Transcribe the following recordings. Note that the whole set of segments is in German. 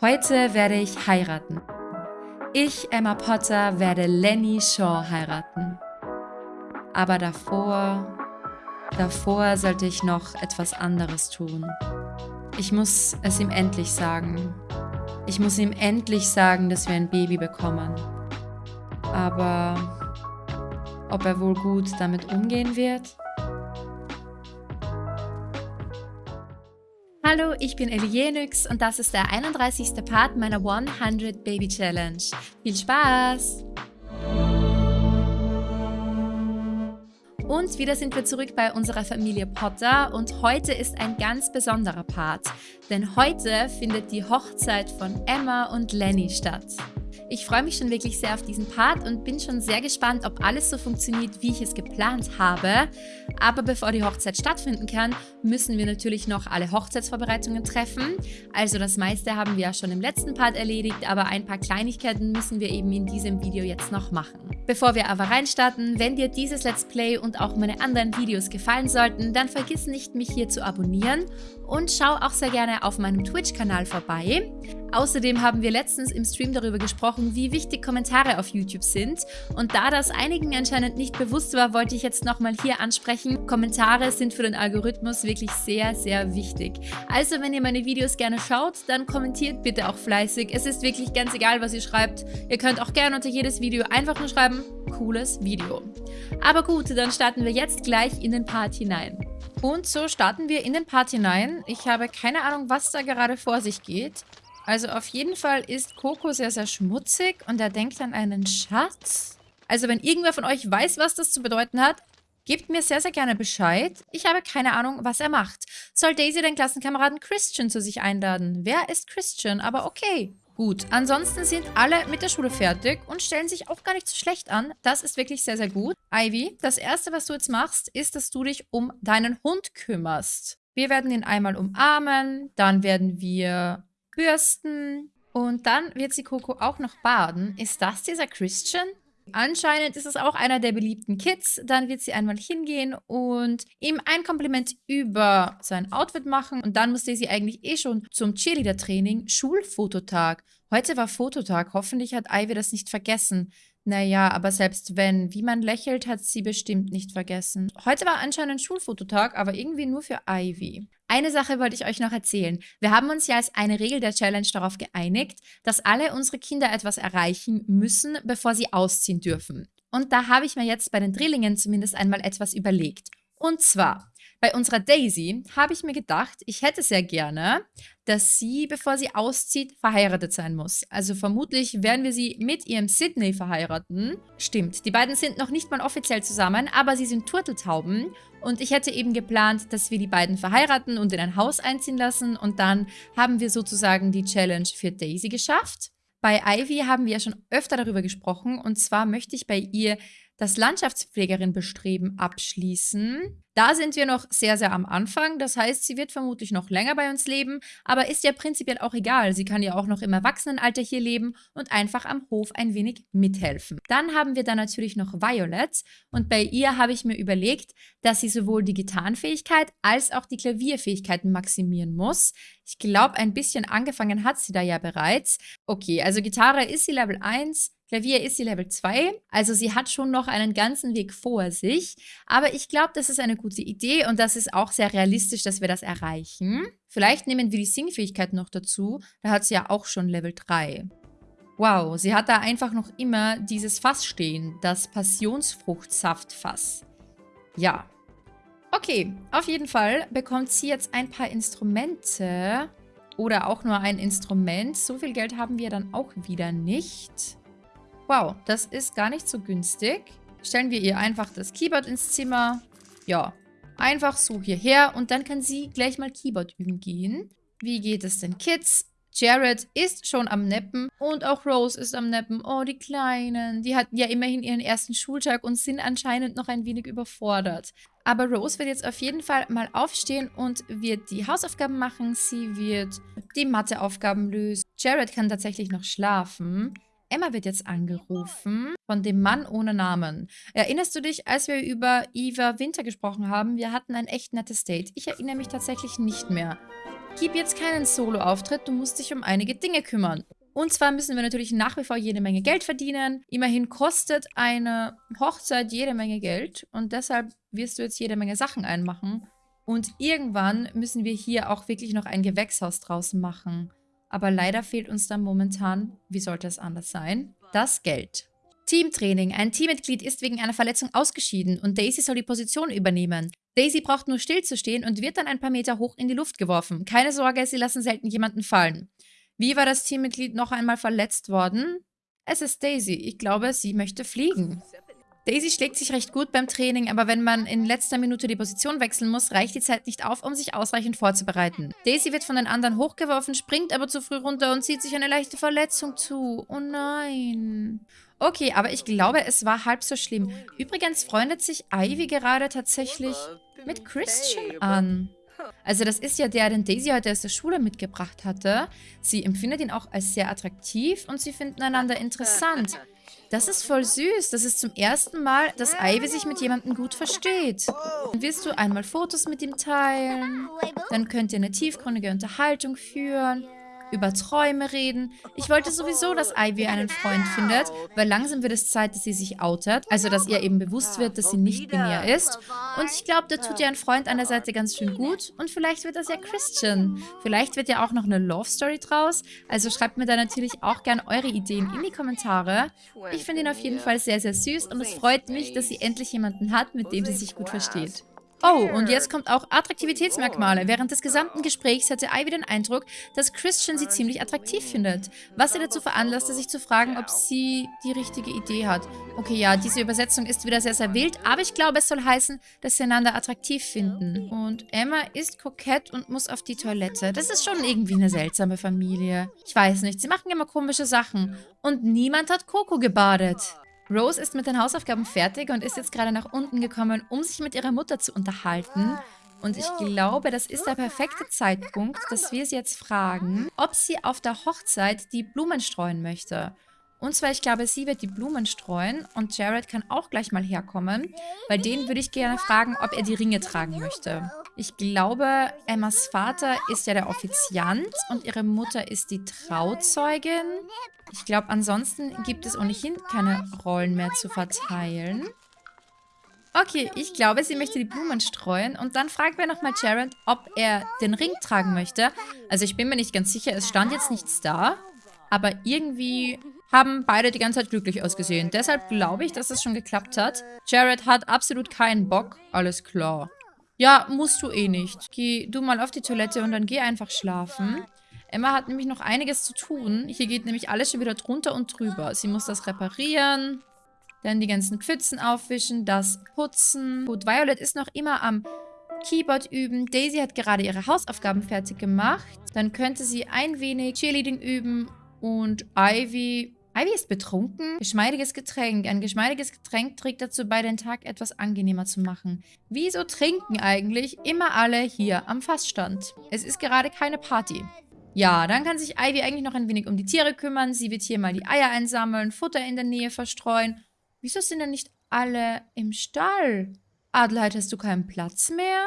Heute werde ich heiraten. Ich, Emma Potter, werde Lenny Shaw heiraten. Aber davor, davor sollte ich noch etwas anderes tun. Ich muss es ihm endlich sagen. Ich muss ihm endlich sagen, dass wir ein Baby bekommen. Aber ob er wohl gut damit umgehen wird? Hallo, ich bin Elienix und das ist der 31. Part meiner 100 Baby Challenge. Viel Spaß! Und wieder sind wir zurück bei unserer Familie Potter und heute ist ein ganz besonderer Part, denn heute findet die Hochzeit von Emma und Lenny statt. Ich freue mich schon wirklich sehr auf diesen Part und bin schon sehr gespannt, ob alles so funktioniert, wie ich es geplant habe. Aber bevor die Hochzeit stattfinden kann, müssen wir natürlich noch alle Hochzeitsvorbereitungen treffen. Also das meiste haben wir ja schon im letzten Part erledigt, aber ein paar Kleinigkeiten müssen wir eben in diesem Video jetzt noch machen. Bevor wir aber reinstarten, wenn dir dieses Let's Play und auch meine anderen Videos gefallen sollten, dann vergiss nicht, mich hier zu abonnieren und schau auch sehr gerne auf meinem Twitch-Kanal vorbei. Außerdem haben wir letztens im Stream darüber gesprochen, wie wichtig Kommentare auf YouTube sind. Und da das einigen anscheinend nicht bewusst war, wollte ich jetzt nochmal hier ansprechen. Kommentare sind für den Algorithmus wirklich sehr, sehr wichtig. Also wenn ihr meine Videos gerne schaut, dann kommentiert bitte auch fleißig. Es ist wirklich ganz egal, was ihr schreibt. Ihr könnt auch gerne unter jedes Video einfach nur schreiben, cooles Video. Aber gut, dann starten wir jetzt gleich in den Part hinein. Und so starten wir in den Part hinein. Ich habe keine Ahnung, was da gerade vor sich geht. Also auf jeden Fall ist Coco sehr, sehr schmutzig und er denkt an einen Schatz. Also wenn irgendwer von euch weiß, was das zu bedeuten hat, gebt mir sehr, sehr gerne Bescheid. Ich habe keine Ahnung, was er macht. Soll Daisy den Klassenkameraden Christian zu sich einladen? Wer ist Christian? Aber okay. Gut, ansonsten sind alle mit der Schule fertig und stellen sich auch gar nicht so schlecht an. Das ist wirklich sehr, sehr gut. Ivy, das Erste, was du jetzt machst, ist, dass du dich um deinen Hund kümmerst. Wir werden ihn einmal umarmen, dann werden wir bürsten. Und dann wird sie Coco auch noch baden. Ist das dieser Christian? Anscheinend ist es auch einer der beliebten Kids. Dann wird sie einmal hingehen und ihm ein Kompliment über sein Outfit machen. Und dann musste sie eigentlich eh schon zum Cheerleader-Training Schulfototag. Heute war Fototag. Hoffentlich hat Ivy das nicht vergessen. Naja, aber selbst wenn, wie man lächelt, hat sie bestimmt nicht vergessen. Heute war anscheinend Schulfototag, aber irgendwie nur für Ivy. Eine Sache wollte ich euch noch erzählen. Wir haben uns ja als eine Regel der Challenge darauf geeinigt, dass alle unsere Kinder etwas erreichen müssen, bevor sie ausziehen dürfen. Und da habe ich mir jetzt bei den Drillingen zumindest einmal etwas überlegt. Und zwar, bei unserer Daisy habe ich mir gedacht, ich hätte sehr gerne, dass sie, bevor sie auszieht, verheiratet sein muss. Also vermutlich werden wir sie mit ihrem Sydney verheiraten. Stimmt, die beiden sind noch nicht mal offiziell zusammen, aber sie sind Turteltauben. Und ich hätte eben geplant, dass wir die beiden verheiraten und in ein Haus einziehen lassen. Und dann haben wir sozusagen die Challenge für Daisy geschafft. Bei Ivy haben wir ja schon öfter darüber gesprochen. Und zwar möchte ich bei ihr das Landschaftspflegerin-Bestreben abschließen. Da sind wir noch sehr, sehr am Anfang. Das heißt, sie wird vermutlich noch länger bei uns leben, aber ist ja prinzipiell auch egal. Sie kann ja auch noch im Erwachsenenalter hier leben und einfach am Hof ein wenig mithelfen. Dann haben wir da natürlich noch Violet und bei ihr habe ich mir überlegt, dass sie sowohl die Gitarrenfähigkeit als auch die Klavierfähigkeiten maximieren muss. Ich glaube, ein bisschen angefangen hat sie da ja bereits. Okay, also Gitarre ist sie Level 1, Klavier ist sie Level 2, also sie hat schon noch einen ganzen Weg vor sich. Aber ich glaube, das ist eine gute Idee und das ist auch sehr realistisch, dass wir das erreichen. Vielleicht nehmen wir die Singfähigkeit noch dazu, da hat sie ja auch schon Level 3. Wow, sie hat da einfach noch immer dieses Fass stehen, das Passionsfruchtsaftfass. Ja. Okay, auf jeden Fall bekommt sie jetzt ein paar Instrumente oder auch nur ein Instrument. So viel Geld haben wir dann auch wieder nicht. Wow, das ist gar nicht so günstig. Stellen wir ihr einfach das Keyboard ins Zimmer. Ja, einfach so hierher und dann kann sie gleich mal Keyboard üben gehen. Wie geht es denn, Kids? Jared ist schon am Neppen und auch Rose ist am Neppen. Oh, die Kleinen. Die hatten ja immerhin ihren ersten Schultag und sind anscheinend noch ein wenig überfordert. Aber Rose wird jetzt auf jeden Fall mal aufstehen und wird die Hausaufgaben machen. Sie wird die Matheaufgaben lösen. Jared kann tatsächlich noch schlafen. Emma wird jetzt angerufen von dem Mann ohne Namen. Erinnerst du dich, als wir über Eva Winter gesprochen haben? Wir hatten ein echt nettes Date. Ich erinnere mich tatsächlich nicht mehr. gib jetzt keinen Solo-Auftritt, du musst dich um einige Dinge kümmern. Und zwar müssen wir natürlich nach wie vor jede Menge Geld verdienen. Immerhin kostet eine Hochzeit jede Menge Geld und deshalb wirst du jetzt jede Menge Sachen einmachen. Und irgendwann müssen wir hier auch wirklich noch ein Gewächshaus draußen machen. Aber leider fehlt uns da momentan, wie sollte es anders sein, das Geld. Teamtraining. Ein Teammitglied ist wegen einer Verletzung ausgeschieden und Daisy soll die Position übernehmen. Daisy braucht nur stillzustehen und wird dann ein paar Meter hoch in die Luft geworfen. Keine Sorge, sie lassen selten jemanden fallen. Wie war das Teammitglied noch einmal verletzt worden? Es ist Daisy. Ich glaube, sie möchte fliegen. Daisy schlägt sich recht gut beim Training, aber wenn man in letzter Minute die Position wechseln muss, reicht die Zeit nicht auf, um sich ausreichend vorzubereiten. Daisy wird von den anderen hochgeworfen, springt aber zu früh runter und zieht sich eine leichte Verletzung zu. Oh nein. Okay, aber ich glaube, es war halb so schlimm. Übrigens freundet sich Ivy gerade tatsächlich mit Christian an. Also das ist ja der, den Daisy heute aus der Schule mitgebracht hatte. Sie empfindet ihn auch als sehr attraktiv und sie finden einander interessant. Das ist voll süß. Das ist zum ersten Mal, dass Ivy sich mit jemandem gut versteht. Dann wirst du einmal Fotos mit ihm teilen. Dann könnt ihr eine tiefgründige Unterhaltung führen über Träume reden. Ich wollte sowieso, dass Ivy einen Freund findet, weil langsam wird es Zeit, dass sie sich outet. Also, dass ihr eben bewusst wird, dass sie nicht binär ist. Und ich glaube, da tut ihr ein Freund an der Seite ganz schön gut. Und vielleicht wird das ja Christian. Vielleicht wird ja auch noch eine Love Story draus. Also schreibt mir da natürlich auch gern eure Ideen in die Kommentare. Ich finde ihn auf jeden Fall sehr, sehr süß und es freut mich, dass sie endlich jemanden hat, mit dem sie sich gut versteht. Oh, und jetzt kommt auch Attraktivitätsmerkmale. Während des gesamten Gesprächs hatte Ivy den Eindruck, dass Christian sie ziemlich attraktiv findet. Was sie dazu veranlasste, sich zu fragen, ob sie die richtige Idee hat. Okay, ja, diese Übersetzung ist wieder sehr, sehr wild, aber ich glaube, es soll heißen, dass sie einander attraktiv finden. Und Emma ist kokett und muss auf die Toilette. Das ist schon irgendwie eine seltsame Familie. Ich weiß nicht, sie machen immer komische Sachen. Und niemand hat Coco gebadet. Rose ist mit den Hausaufgaben fertig und ist jetzt gerade nach unten gekommen, um sich mit ihrer Mutter zu unterhalten. Und ich glaube, das ist der perfekte Zeitpunkt, dass wir sie jetzt fragen, ob sie auf der Hochzeit die Blumen streuen möchte. Und zwar, ich glaube, sie wird die Blumen streuen und Jared kann auch gleich mal herkommen. Bei denen würde ich gerne fragen, ob er die Ringe tragen möchte. Ich glaube, Emmas Vater ist ja der Offiziant und ihre Mutter ist die Trauzeugin. Ich glaube, ansonsten gibt es ohnehin keine Rollen mehr zu verteilen. Okay, ich glaube, sie möchte die Blumen streuen. Und dann fragen wir nochmal Jared, ob er den Ring tragen möchte. Also ich bin mir nicht ganz sicher, es stand jetzt nichts da. Aber irgendwie haben beide die ganze Zeit glücklich ausgesehen. Deshalb glaube ich, dass es schon geklappt hat. Jared hat absolut keinen Bock. Alles klar. Ja, musst du eh nicht. Geh du mal auf die Toilette und dann geh einfach schlafen. Emma hat nämlich noch einiges zu tun. Hier geht nämlich alles schon wieder drunter und drüber. Sie muss das reparieren, dann die ganzen Pfützen aufwischen, das putzen. Gut, Violet ist noch immer am Keyboard üben. Daisy hat gerade ihre Hausaufgaben fertig gemacht. Dann könnte sie ein wenig Cheerleading üben. Und Ivy Ivy ist betrunken. Geschmeidiges Getränk. Ein geschmeidiges Getränk trägt dazu bei, den Tag etwas angenehmer zu machen. Wieso trinken eigentlich immer alle hier am Fassstand? Es ist gerade keine Party. Ja, dann kann sich Ivy eigentlich noch ein wenig um die Tiere kümmern. Sie wird hier mal die Eier einsammeln, Futter in der Nähe verstreuen. Wieso sind denn nicht alle im Stall? Adelheid, hast du keinen Platz mehr?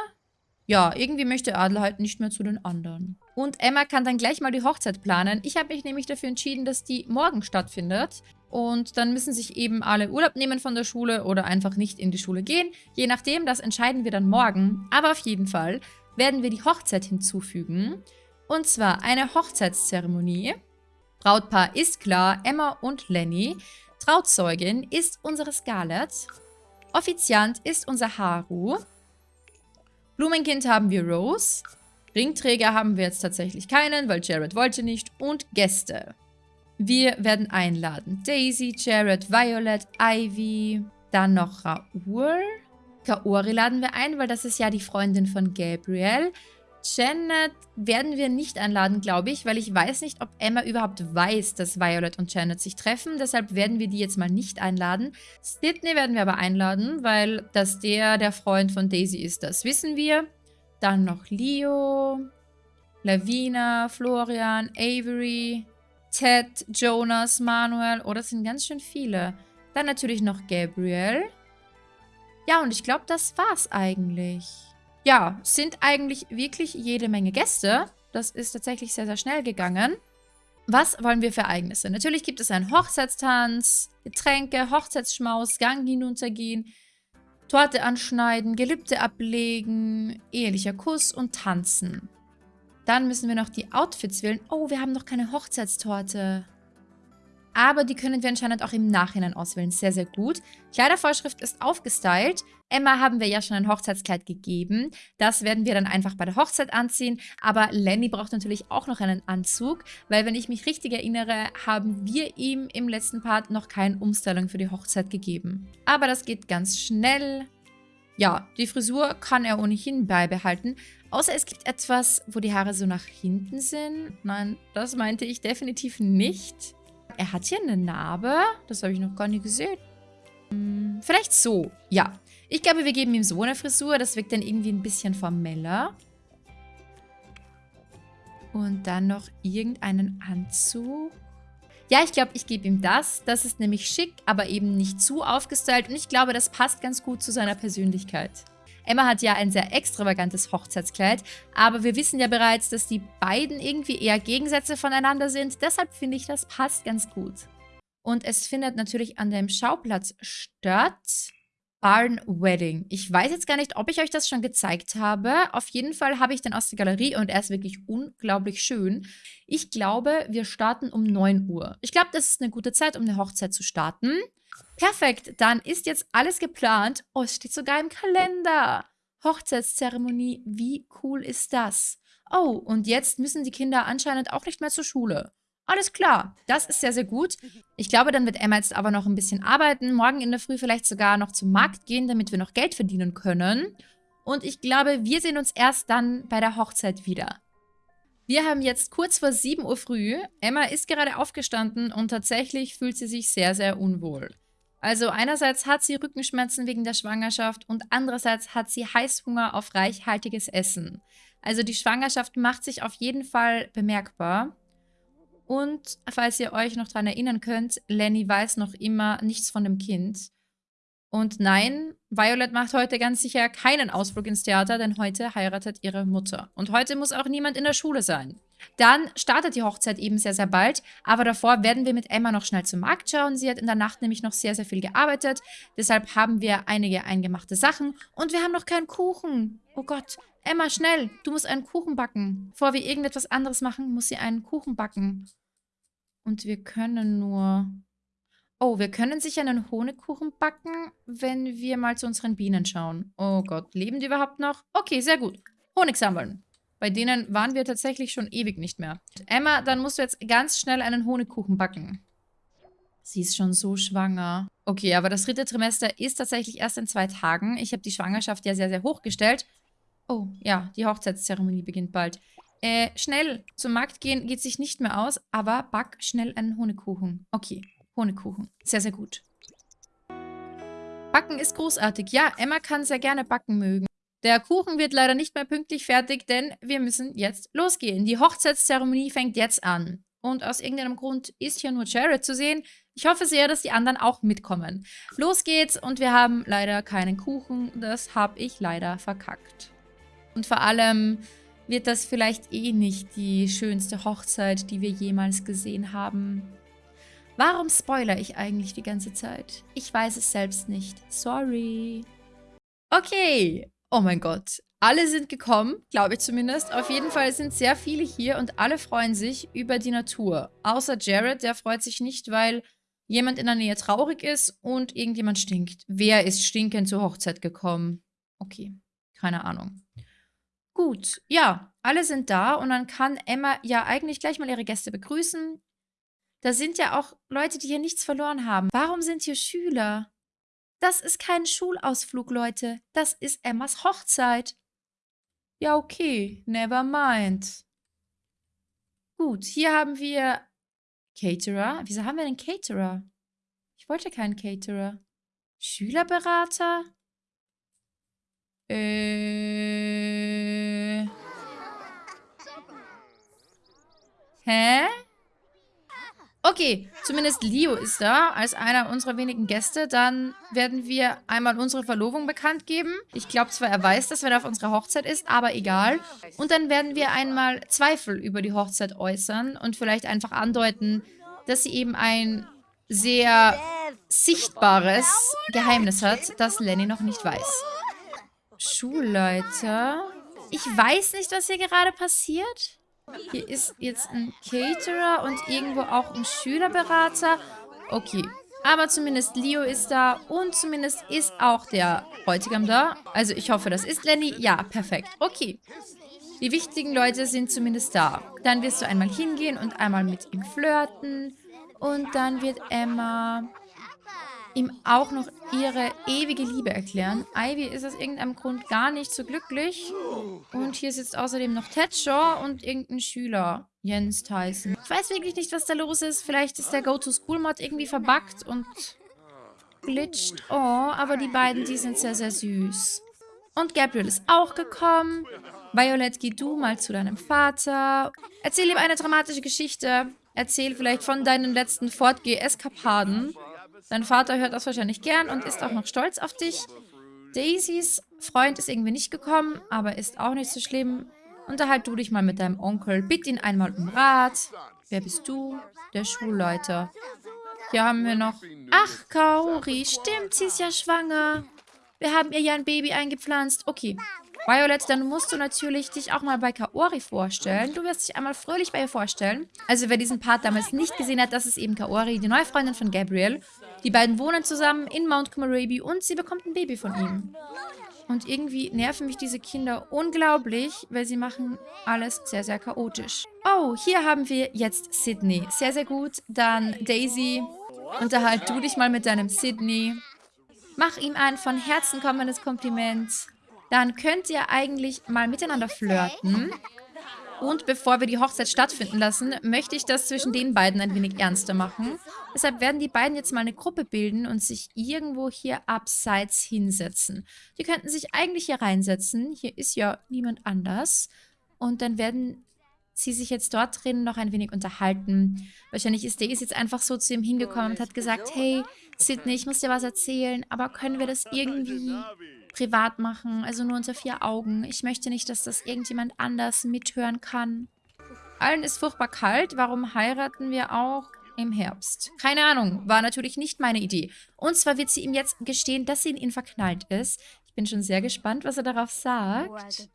Ja, irgendwie möchte Adelheid nicht mehr zu den anderen. Und Emma kann dann gleich mal die Hochzeit planen. Ich habe mich nämlich dafür entschieden, dass die morgen stattfindet. Und dann müssen sich eben alle Urlaub nehmen von der Schule oder einfach nicht in die Schule gehen. Je nachdem, das entscheiden wir dann morgen. Aber auf jeden Fall werden wir die Hochzeit hinzufügen. Und zwar eine Hochzeitszeremonie. Brautpaar ist klar, Emma und Lenny. Trauzeugin ist unsere Scarlett. Offiziant ist unser Haru. Blumenkind haben wir Rose. Ringträger haben wir jetzt tatsächlich keinen, weil Jared wollte nicht. Und Gäste. Wir werden einladen. Daisy, Jared, Violet, Ivy, dann noch Raoul. Kaori laden wir ein, weil das ist ja die Freundin von Gabriel. Janet werden wir nicht einladen, glaube ich, weil ich weiß nicht, ob Emma überhaupt weiß, dass Violet und Janet sich treffen. Deshalb werden wir die jetzt mal nicht einladen. Sydney werden wir aber einladen, weil dass der der Freund von Daisy ist, das wissen wir. Dann noch Leo, Lavina, Florian, Avery, Ted, Jonas, Manuel. Oh, das sind ganz schön viele. Dann natürlich noch Gabriel. Ja, und ich glaube, das war's eigentlich ja, sind eigentlich wirklich jede Menge Gäste. Das ist tatsächlich sehr, sehr schnell gegangen. Was wollen wir für Ereignisse? Natürlich gibt es einen Hochzeitstanz, Getränke, Hochzeitsschmaus, Gang hinuntergehen, Torte anschneiden, Gelübde ablegen, ehelicher Kuss und tanzen. Dann müssen wir noch die Outfits wählen. Oh, wir haben noch keine Hochzeitstorte. Aber die können wir anscheinend auch im Nachhinein auswählen. Sehr, sehr gut. Kleidervorschrift ist aufgestylt. Emma haben wir ja schon ein Hochzeitskleid gegeben. Das werden wir dann einfach bei der Hochzeit anziehen. Aber Lenny braucht natürlich auch noch einen Anzug, weil wenn ich mich richtig erinnere, haben wir ihm im letzten Part noch keine Umstellung für die Hochzeit gegeben. Aber das geht ganz schnell. Ja, die Frisur kann er ohnehin beibehalten. Außer es gibt etwas, wo die Haare so nach hinten sind. Nein, das meinte ich definitiv nicht. Er hat hier eine Narbe. Das habe ich noch gar nicht gesehen. Hm, vielleicht so. Ja. Ich glaube, wir geben ihm so eine Frisur. Das wirkt dann irgendwie ein bisschen formeller. Und dann noch irgendeinen Anzug. Ja, ich glaube, ich gebe ihm das. Das ist nämlich schick, aber eben nicht zu aufgestylt. Und ich glaube, das passt ganz gut zu seiner Persönlichkeit. Emma hat ja ein sehr extravagantes Hochzeitskleid, aber wir wissen ja bereits, dass die beiden irgendwie eher Gegensätze voneinander sind. Deshalb finde ich, das passt ganz gut. Und es findet natürlich an dem Schauplatz statt. Barn Wedding. Ich weiß jetzt gar nicht, ob ich euch das schon gezeigt habe. Auf jeden Fall habe ich den aus der Galerie und er ist wirklich unglaublich schön. Ich glaube, wir starten um 9 Uhr. Ich glaube, das ist eine gute Zeit, um eine Hochzeit zu starten. Perfekt, dann ist jetzt alles geplant. Oh, es steht sogar im Kalender. Hochzeitszeremonie, wie cool ist das? Oh, und jetzt müssen die Kinder anscheinend auch nicht mehr zur Schule. Alles klar, das ist sehr, sehr gut. Ich glaube, dann wird Emma jetzt aber noch ein bisschen arbeiten. Morgen in der Früh vielleicht sogar noch zum Markt gehen, damit wir noch Geld verdienen können. Und ich glaube, wir sehen uns erst dann bei der Hochzeit wieder. Wir haben jetzt kurz vor 7 Uhr früh. Emma ist gerade aufgestanden und tatsächlich fühlt sie sich sehr, sehr unwohl. Also einerseits hat sie Rückenschmerzen wegen der Schwangerschaft und andererseits hat sie Heißhunger auf reichhaltiges Essen. Also die Schwangerschaft macht sich auf jeden Fall bemerkbar. Und falls ihr euch noch daran erinnern könnt, Lenny weiß noch immer nichts von dem Kind. Und nein, Violet macht heute ganz sicher keinen Ausflug ins Theater, denn heute heiratet ihre Mutter. Und heute muss auch niemand in der Schule sein. Dann startet die Hochzeit eben sehr, sehr bald. Aber davor werden wir mit Emma noch schnell zum Markt schauen. Sie hat in der Nacht nämlich noch sehr, sehr viel gearbeitet. Deshalb haben wir einige eingemachte Sachen. Und wir haben noch keinen Kuchen. Oh Gott. Emma, schnell. Du musst einen Kuchen backen. Bevor wir irgendetwas anderes machen, muss sie einen Kuchen backen. Und wir können nur... Oh, wir können sicher einen Honigkuchen backen, wenn wir mal zu unseren Bienen schauen. Oh Gott, leben die überhaupt noch? Okay, sehr gut. Honig sammeln. Bei denen waren wir tatsächlich schon ewig nicht mehr. Emma, dann musst du jetzt ganz schnell einen Honigkuchen backen. Sie ist schon so schwanger. Okay, aber das dritte Trimester ist tatsächlich erst in zwei Tagen. Ich habe die Schwangerschaft ja sehr, sehr hoch gestellt. Oh, ja, die Hochzeitszeremonie beginnt bald. Äh, schnell zum Markt gehen geht sich nicht mehr aus, aber back schnell einen Honigkuchen. Okay, Honigkuchen. Sehr, sehr gut. Backen ist großartig. Ja, Emma kann sehr gerne backen mögen. Der Kuchen wird leider nicht mehr pünktlich fertig, denn wir müssen jetzt losgehen. Die Hochzeitszeremonie fängt jetzt an. Und aus irgendeinem Grund ist hier nur Jared zu sehen. Ich hoffe sehr, dass die anderen auch mitkommen. Los geht's und wir haben leider keinen Kuchen. Das habe ich leider verkackt. Und vor allem wird das vielleicht eh nicht die schönste Hochzeit, die wir jemals gesehen haben. Warum spoiler ich eigentlich die ganze Zeit? Ich weiß es selbst nicht. Sorry. Okay. Oh mein Gott. Alle sind gekommen, glaube ich zumindest. Auf jeden Fall sind sehr viele hier und alle freuen sich über die Natur. Außer Jared, der freut sich nicht, weil jemand in der Nähe traurig ist und irgendjemand stinkt. Wer ist stinkend zur Hochzeit gekommen? Okay, keine Ahnung. Gut, ja, alle sind da und dann kann Emma ja eigentlich gleich mal ihre Gäste begrüßen. Da sind ja auch Leute, die hier nichts verloren haben. Warum sind hier Schüler? Das ist kein Schulausflug, Leute. Das ist Emmas Hochzeit. Ja, okay. Never mind. Gut, hier haben wir Caterer. Wieso haben wir einen Caterer? Ich wollte keinen Caterer. Schülerberater? Äh. Hä? Okay, zumindest Leo ist da als einer unserer wenigen Gäste. Dann werden wir einmal unsere Verlobung bekannt geben. Ich glaube zwar, er weiß, dass er auf unserer Hochzeit ist, aber egal. Und dann werden wir einmal Zweifel über die Hochzeit äußern und vielleicht einfach andeuten, dass sie eben ein sehr sichtbares Geheimnis hat, das Lenny noch nicht weiß. Schulleiter. Ich weiß nicht, was hier gerade passiert. Hier ist jetzt ein Caterer und irgendwo auch ein Schülerberater. Okay. Aber zumindest Leo ist da und zumindest ist auch der Bräutigam da. Also ich hoffe, das ist Lenny. Ja, perfekt. Okay. Die wichtigen Leute sind zumindest da. Dann wirst du einmal hingehen und einmal mit ihm flirten. Und dann wird Emma ihm auch noch ihre ewige Liebe erklären. Ivy ist aus irgendeinem Grund gar nicht so glücklich. Und hier sitzt außerdem noch Thatcher und irgendein Schüler, Jens Tyson. Ich weiß wirklich nicht, was da los ist. Vielleicht ist der Go-To-School-Mod irgendwie verbuggt und glitscht. Oh, aber die beiden, die sind sehr, sehr süß. Und Gabriel ist auch gekommen. Violet, geh du mal zu deinem Vater. Erzähl ihm eine dramatische Geschichte. Erzähl vielleicht von deinen letzten Fortgeh-Eskapaden. Dein Vater hört das wahrscheinlich gern und ist auch noch stolz auf dich. Daisys Freund ist irgendwie nicht gekommen, aber ist auch nicht so schlimm. Unterhalt du dich mal mit deinem Onkel. Bitt ihn einmal um Rat. Wer bist du? Der Schulleiter. Hier haben wir noch... Ach, Kaori, stimmt, sie ist ja schwanger. Wir haben ihr ja ein Baby eingepflanzt. Okay, Violet, dann musst du natürlich dich auch mal bei Kaori vorstellen. Du wirst dich einmal fröhlich bei ihr vorstellen. Also wer diesen Part damals nicht gesehen hat, das ist eben Kaori, die neue Freundin von Gabriel. Die beiden wohnen zusammen in Mount Komorebi und sie bekommt ein Baby von ihm. Und irgendwie nerven mich diese Kinder unglaublich, weil sie machen alles sehr, sehr chaotisch. Oh, hier haben wir jetzt Sydney. Sehr, sehr gut. Dann Daisy. Unterhalt du dich mal mit deinem Sydney. Mach ihm ein von Herzen kommendes Kompliment dann könnt ihr eigentlich mal miteinander flirten. Und bevor wir die Hochzeit stattfinden lassen, möchte ich das zwischen den beiden ein wenig ernster machen. Deshalb werden die beiden jetzt mal eine Gruppe bilden und sich irgendwo hier abseits hinsetzen. Die könnten sich eigentlich hier reinsetzen. Hier ist ja niemand anders. Und dann werden sie sich jetzt dort drin noch ein wenig unterhalten. Wahrscheinlich ist Daisy jetzt einfach so zu ihm hingekommen und hat gesagt, hey, Sydney, ich muss dir was erzählen, aber können wir das irgendwie privat machen, also nur unter vier Augen. Ich möchte nicht, dass das irgendjemand anders mithören kann. Allen ist furchtbar kalt, warum heiraten wir auch im Herbst? Keine Ahnung, war natürlich nicht meine Idee. Und zwar wird sie ihm jetzt gestehen, dass sie in ihn verknallt ist. Ich bin schon sehr gespannt, was er darauf sagt.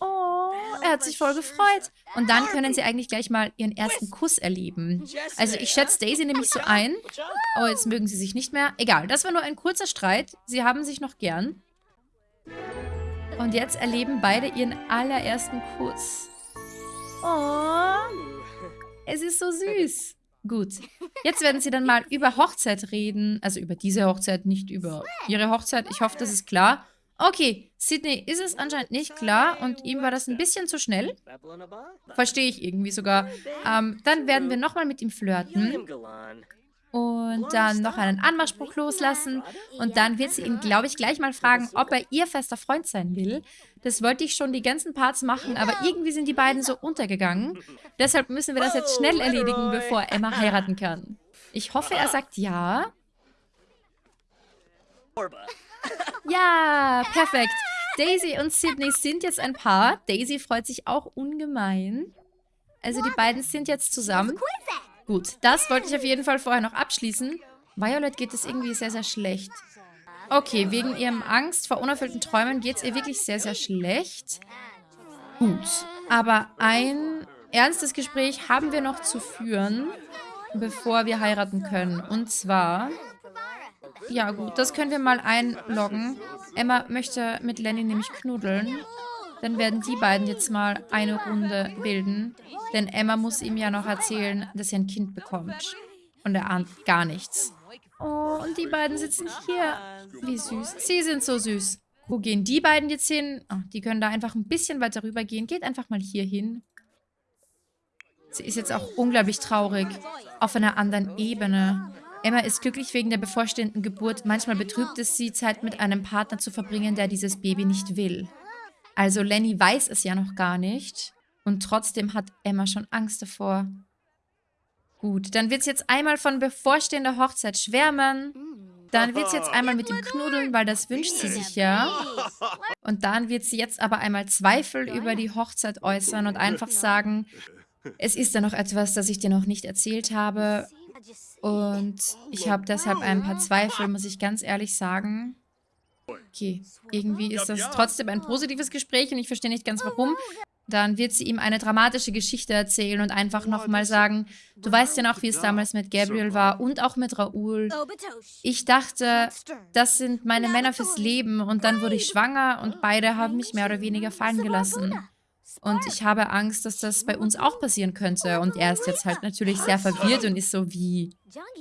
Oh, er hat sich voll gefreut. Und dann können sie eigentlich gleich mal ihren ersten Kuss erleben. Also ich schätze Daisy nämlich so ein. Oh, jetzt mögen sie sich nicht mehr. Egal, das war nur ein kurzer Streit. Sie haben sich noch gern. Und jetzt erleben beide ihren allerersten Kuss. Oh, es ist so süß. Gut, jetzt werden sie dann mal über Hochzeit reden. Also über diese Hochzeit, nicht über ihre Hochzeit. Ich hoffe, das ist klar. Okay, Sydney ist es anscheinend nicht klar und ihm war das ein bisschen zu schnell. Verstehe ich irgendwie sogar. Ähm, dann werden wir nochmal mit ihm flirten und dann noch einen Anmachspruch loslassen. Und dann wird sie ihn, glaube ich, gleich mal fragen, ob er ihr fester Freund sein will. Das wollte ich schon die ganzen Parts machen, aber irgendwie sind die beiden so untergegangen. Deshalb müssen wir das jetzt schnell erledigen, bevor Emma heiraten kann. Ich hoffe, er sagt ja. Ja, perfekt. Daisy und Sydney sind jetzt ein Paar. Daisy freut sich auch ungemein. Also die beiden sind jetzt zusammen. Gut, das wollte ich auf jeden Fall vorher noch abschließen. Violet geht es irgendwie sehr, sehr schlecht. Okay, wegen ihrem Angst vor unerfüllten Träumen geht es ihr wirklich sehr, sehr schlecht. Gut, aber ein ernstes Gespräch haben wir noch zu führen, bevor wir heiraten können. Und zwar... Ja gut, das können wir mal einloggen. Emma möchte mit Lenny nämlich knuddeln. Dann werden die beiden jetzt mal eine Runde bilden. Denn Emma muss ihm ja noch erzählen, dass er ein Kind bekommt. Und er ahnt gar nichts. Oh, und die beiden sitzen hier. Wie süß. Sie sind so süß. Wo gehen die beiden jetzt hin? Oh, die können da einfach ein bisschen weiter rüber gehen. Geht einfach mal hier hin. Sie ist jetzt auch unglaublich traurig. Auf einer anderen Ebene. Emma ist glücklich wegen der bevorstehenden Geburt. Manchmal betrübt es sie, Zeit mit einem Partner zu verbringen, der dieses Baby nicht will. Also Lenny weiß es ja noch gar nicht. Und trotzdem hat Emma schon Angst davor. Gut, dann wird sie jetzt einmal von bevorstehender Hochzeit schwärmen. Dann wird sie jetzt einmal mit ihm knuddeln, weil das wünscht sie sich ja. Und dann wird sie jetzt aber einmal Zweifel über die Hochzeit äußern und einfach sagen, es ist da noch etwas, das ich dir noch nicht erzählt habe. Und ich habe deshalb ein paar Zweifel, muss ich ganz ehrlich sagen. Okay, irgendwie ist das trotzdem ein positives Gespräch und ich verstehe nicht ganz warum. Dann wird sie ihm eine dramatische Geschichte erzählen und einfach nochmal sagen, du weißt ja noch, wie es damals mit Gabriel war und auch mit Raoul. Ich dachte, das sind meine Männer fürs Leben und dann wurde ich schwanger und beide haben mich mehr oder weniger fallen gelassen. Und ich habe Angst, dass das bei uns auch passieren könnte. Und er ist jetzt halt natürlich sehr verwirrt und ist so wie,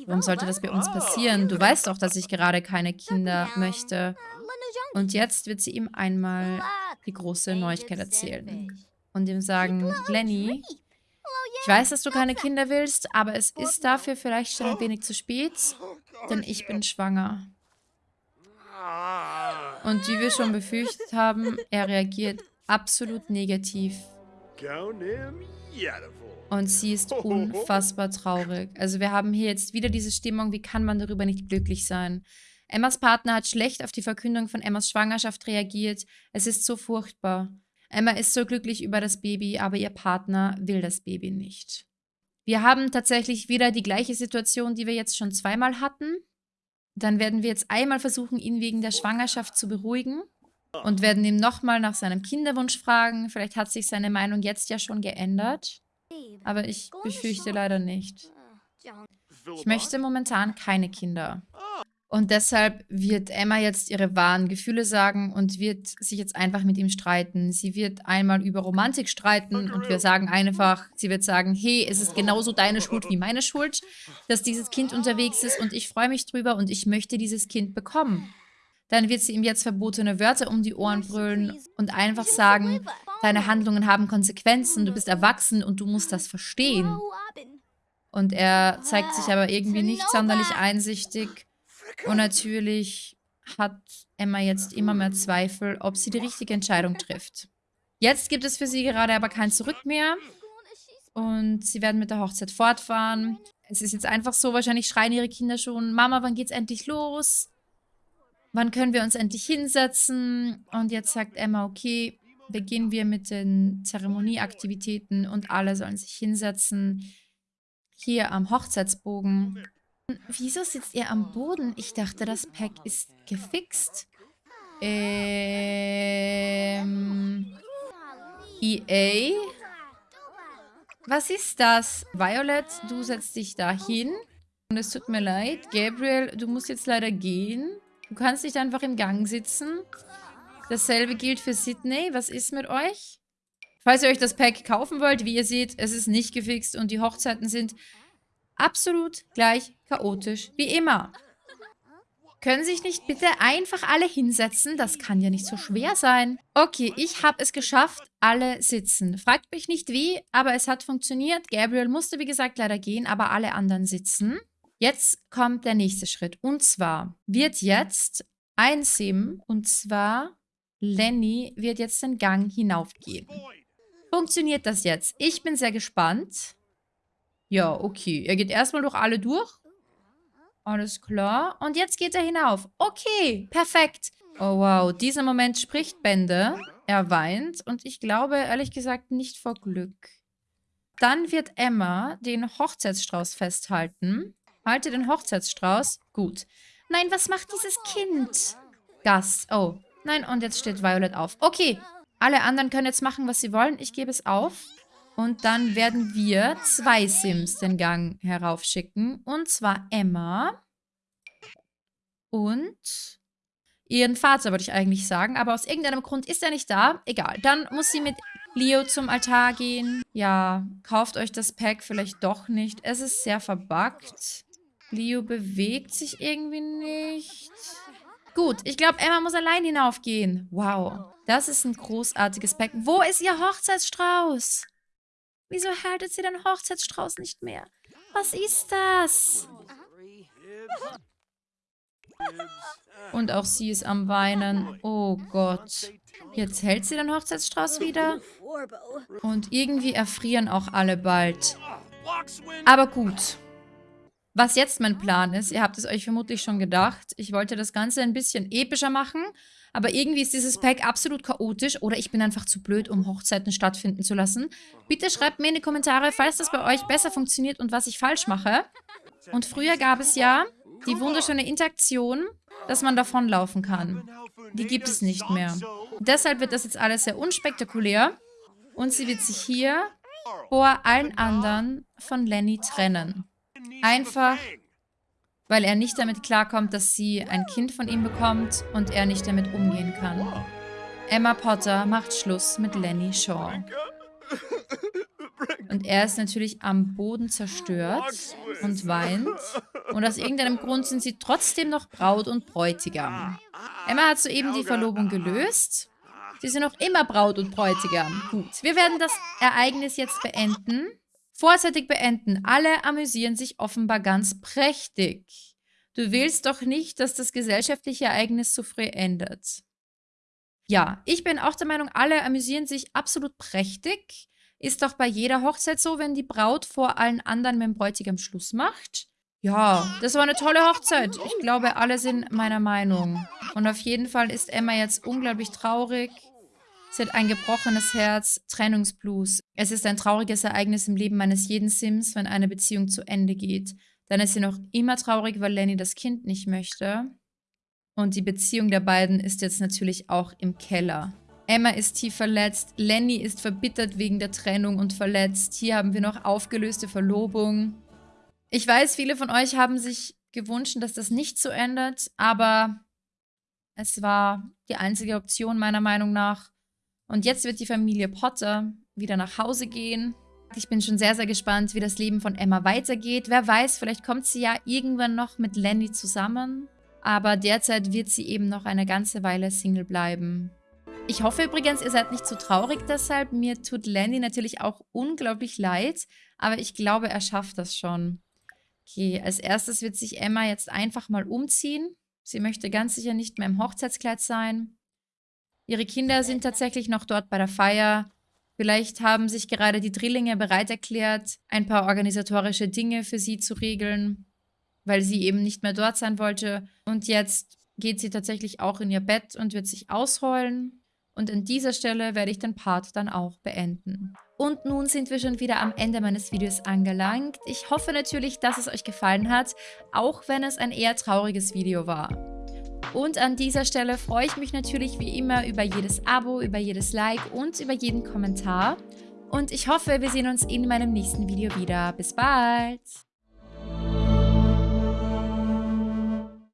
warum sollte das bei uns passieren? Du weißt doch, dass ich gerade keine Kinder möchte. Und jetzt wird sie ihm einmal die große Neuigkeit erzählen. Und ihm sagen, Lenny, ich weiß, dass du keine Kinder willst, aber es ist dafür vielleicht schon ein wenig zu spät, denn ich bin schwanger. Und wie wir schon befürchtet haben, er reagiert absolut negativ. Und sie ist unfassbar traurig. Also wir haben hier jetzt wieder diese Stimmung, wie kann man darüber nicht glücklich sein? Emmas Partner hat schlecht auf die Verkündung von Emmas Schwangerschaft reagiert. Es ist so furchtbar. Emma ist so glücklich über das Baby, aber ihr Partner will das Baby nicht. Wir haben tatsächlich wieder die gleiche Situation, die wir jetzt schon zweimal hatten. Dann werden wir jetzt einmal versuchen, ihn wegen der Schwangerschaft zu beruhigen und werden ihm nochmal nach seinem Kinderwunsch fragen. Vielleicht hat sich seine Meinung jetzt ja schon geändert. Aber ich befürchte leider nicht. Ich möchte momentan keine Kinder. Und deshalb wird Emma jetzt ihre wahren Gefühle sagen und wird sich jetzt einfach mit ihm streiten. Sie wird einmal über Romantik streiten und wir sagen einfach, sie wird sagen, hey, es ist genauso deine Schuld wie meine Schuld, dass dieses Kind unterwegs ist und ich freue mich drüber und ich möchte dieses Kind bekommen. Dann wird sie ihm jetzt verbotene Wörter um die Ohren brüllen und einfach sagen, deine Handlungen haben Konsequenzen, du bist erwachsen und du musst das verstehen. Und er zeigt sich aber irgendwie nicht sonderlich einsichtig. Und natürlich hat Emma jetzt immer mehr Zweifel, ob sie die richtige Entscheidung trifft. Jetzt gibt es für sie gerade aber kein Zurück mehr. Und sie werden mit der Hochzeit fortfahren. Es ist jetzt einfach so, wahrscheinlich schreien ihre Kinder schon, Mama, wann geht's endlich los? Wann können wir uns endlich hinsetzen? Und jetzt sagt Emma, okay, beginnen wir mit den Zeremonieaktivitäten und alle sollen sich hinsetzen. Hier am Hochzeitsbogen. Wieso sitzt ihr am Boden? Ich dachte, das Pack ist gefixt. Ähm... EA? Was ist das? Violet, du setzt dich da hin. Und es tut mir leid. Gabriel, du musst jetzt leider gehen. Du kannst nicht einfach im Gang sitzen. Dasselbe gilt für Sydney. Was ist mit euch? Falls ihr euch das Pack kaufen wollt, wie ihr seht, es ist nicht gefixt und die Hochzeiten sind absolut gleich chaotisch wie immer. Können sich nicht bitte einfach alle hinsetzen? Das kann ja nicht so schwer sein. Okay, ich habe es geschafft. Alle sitzen. Fragt mich nicht wie, aber es hat funktioniert. Gabriel musste, wie gesagt, leider gehen, aber alle anderen sitzen. Jetzt kommt der nächste Schritt. Und zwar wird jetzt ein Sim, und zwar Lenny, wird jetzt den Gang hinaufgehen. Funktioniert das jetzt? Ich bin sehr gespannt. Ja, okay. Er geht erstmal durch alle durch. Alles klar. Und jetzt geht er hinauf. Okay, perfekt. Oh, wow. Dieser Moment spricht Bände. Er weint. Und ich glaube, ehrlich gesagt, nicht vor Glück. Dann wird Emma den Hochzeitsstrauß festhalten. Halte den Hochzeitsstrauß. Gut. Nein, was macht dieses Kind? Gast. Oh. Nein, und jetzt steht Violet auf. Okay. Alle anderen können jetzt machen, was sie wollen. Ich gebe es auf. Und dann werden wir zwei Sims den Gang heraufschicken. Und zwar Emma und ihren Vater, würde ich eigentlich sagen. Aber aus irgendeinem Grund ist er nicht da. Egal. Dann muss sie mit Leo zum Altar gehen. Ja, kauft euch das Pack vielleicht doch nicht. Es ist sehr verbuggt. Leo bewegt sich irgendwie nicht. Gut, ich glaube, Emma muss allein hinaufgehen. Wow, das ist ein großartiges Pack. Wo ist ihr Hochzeitsstrauß? Wieso haltet sie den Hochzeitsstrauß nicht mehr? Was ist das? Und auch sie ist am Weinen. Oh Gott. Jetzt hält sie den Hochzeitsstrauß wieder. Und irgendwie erfrieren auch alle bald. Aber gut. Was jetzt mein Plan ist, ihr habt es euch vermutlich schon gedacht, ich wollte das Ganze ein bisschen epischer machen, aber irgendwie ist dieses Pack absolut chaotisch oder ich bin einfach zu blöd, um Hochzeiten stattfinden zu lassen. Bitte schreibt mir in die Kommentare, falls das bei euch besser funktioniert und was ich falsch mache. Und früher gab es ja die wunderschöne Interaktion, dass man davonlaufen kann. Die gibt es nicht mehr. Deshalb wird das jetzt alles sehr unspektakulär und sie wird sich hier vor allen anderen von Lenny trennen. Einfach, weil er nicht damit klarkommt, dass sie ein Kind von ihm bekommt und er nicht damit umgehen kann. Emma Potter macht Schluss mit Lenny Shaw. Und er ist natürlich am Boden zerstört und weint. Und aus irgendeinem Grund sind sie trotzdem noch Braut und Bräutigam. Emma hat soeben die Verlobung gelöst. Sie sind noch immer Braut und Bräutigam. Gut, wir werden das Ereignis jetzt beenden. Vorzeitig beenden. Alle amüsieren sich offenbar ganz prächtig. Du willst doch nicht, dass das gesellschaftliche Ereignis so früh endet. Ja, ich bin auch der Meinung, alle amüsieren sich absolut prächtig. Ist doch bei jeder Hochzeit so, wenn die Braut vor allen anderen mit dem Bräutigam Schluss macht. Ja, das war eine tolle Hochzeit. Ich glaube, alle sind meiner Meinung. Und auf jeden Fall ist Emma jetzt unglaublich traurig. Sie hat ein gebrochenes Herz, Trennungsblues. Es ist ein trauriges Ereignis im Leben meines jeden Sims, wenn eine Beziehung zu Ende geht. Dann ist sie noch immer traurig, weil Lenny das Kind nicht möchte. Und die Beziehung der beiden ist jetzt natürlich auch im Keller. Emma ist tief verletzt, Lenny ist verbittert wegen der Trennung und verletzt. Hier haben wir noch aufgelöste Verlobung. Ich weiß, viele von euch haben sich gewünscht, dass das nicht so ändert, aber es war die einzige Option meiner Meinung nach. Und jetzt wird die Familie Potter wieder nach Hause gehen. Ich bin schon sehr, sehr gespannt, wie das Leben von Emma weitergeht. Wer weiß, vielleicht kommt sie ja irgendwann noch mit Lenny zusammen. Aber derzeit wird sie eben noch eine ganze Weile Single bleiben. Ich hoffe übrigens, ihr seid nicht zu traurig deshalb. Mir tut Lenny natürlich auch unglaublich leid, aber ich glaube, er schafft das schon. Okay, als erstes wird sich Emma jetzt einfach mal umziehen. Sie möchte ganz sicher nicht mehr im Hochzeitskleid sein. Ihre Kinder sind tatsächlich noch dort bei der Feier. Vielleicht haben sich gerade die Drillinge bereit erklärt, ein paar organisatorische Dinge für sie zu regeln, weil sie eben nicht mehr dort sein wollte. Und jetzt geht sie tatsächlich auch in ihr Bett und wird sich ausheulen. Und an dieser Stelle werde ich den Part dann auch beenden. Und nun sind wir schon wieder am Ende meines Videos angelangt. Ich hoffe natürlich, dass es euch gefallen hat, auch wenn es ein eher trauriges Video war. Und an dieser Stelle freue ich mich natürlich wie immer über jedes Abo, über jedes Like und über jeden Kommentar. Und ich hoffe, wir sehen uns in meinem nächsten Video wieder. Bis bald!